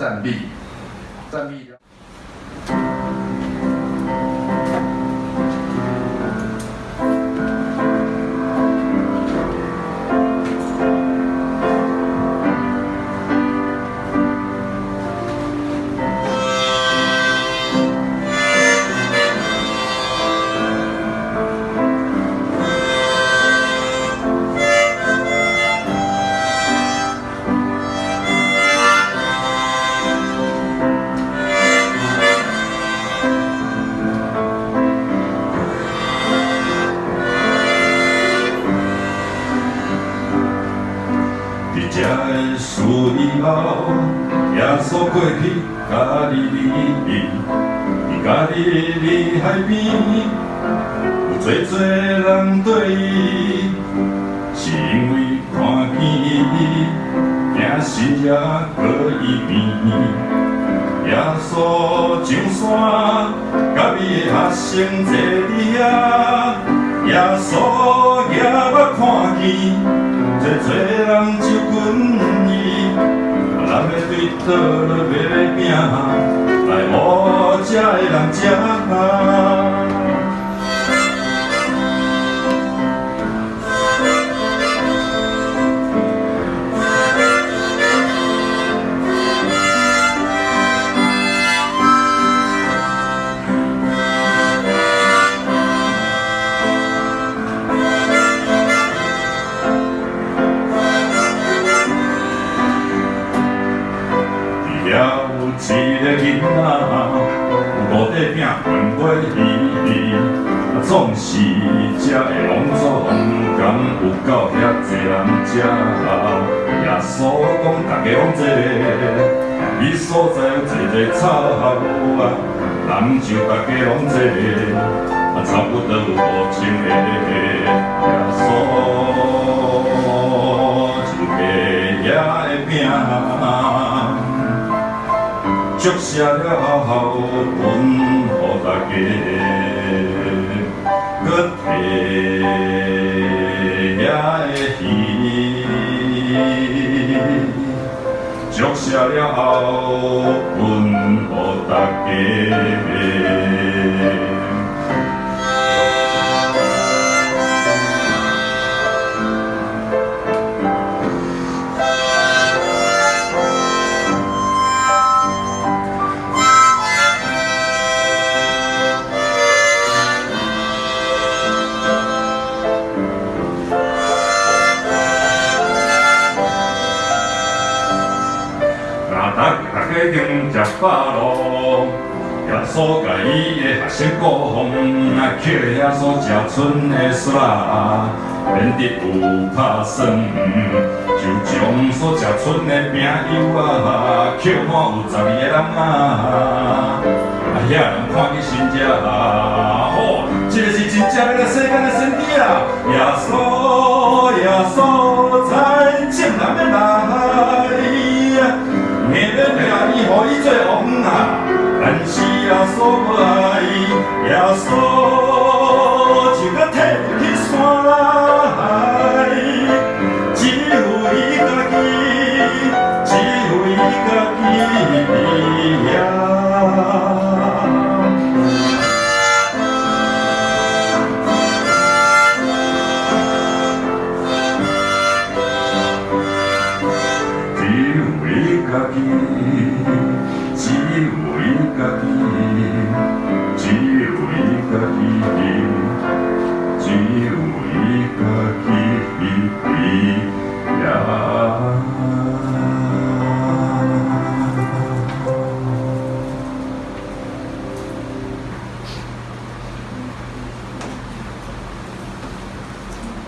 暂避，暂避。耶稣过去甲你离别，伊甲海边，有多多人对伊，是因为看见伊，惊死也过伊边。耶稣上山，甲伊的学生坐伫遐，耶稣也捌看见，多多人就。每的都在要命工作没有人陪有一个囡仔，五块饼分袂啊，总是食的拢总敢有够遐济人食。耶稣讲，大家拢坐，伊所在有坐坐草啊，人就大家拢坐，啊，差不多有五千个。耶稣。祝谢了后，阮予大家搁提遐个戏。祝谢了后，阮予大家。已经食饱咯耶稣甲伊的学生佫互啊叫伊啊煞食的煞免得有打算就将所食村的朋友啊捡叫有十二个人啊啊遐人看你新车啊 허이제 없나? 안시야 소바이 야소 지긋해 기소라이. 지후이 가기 지후이 가기. see.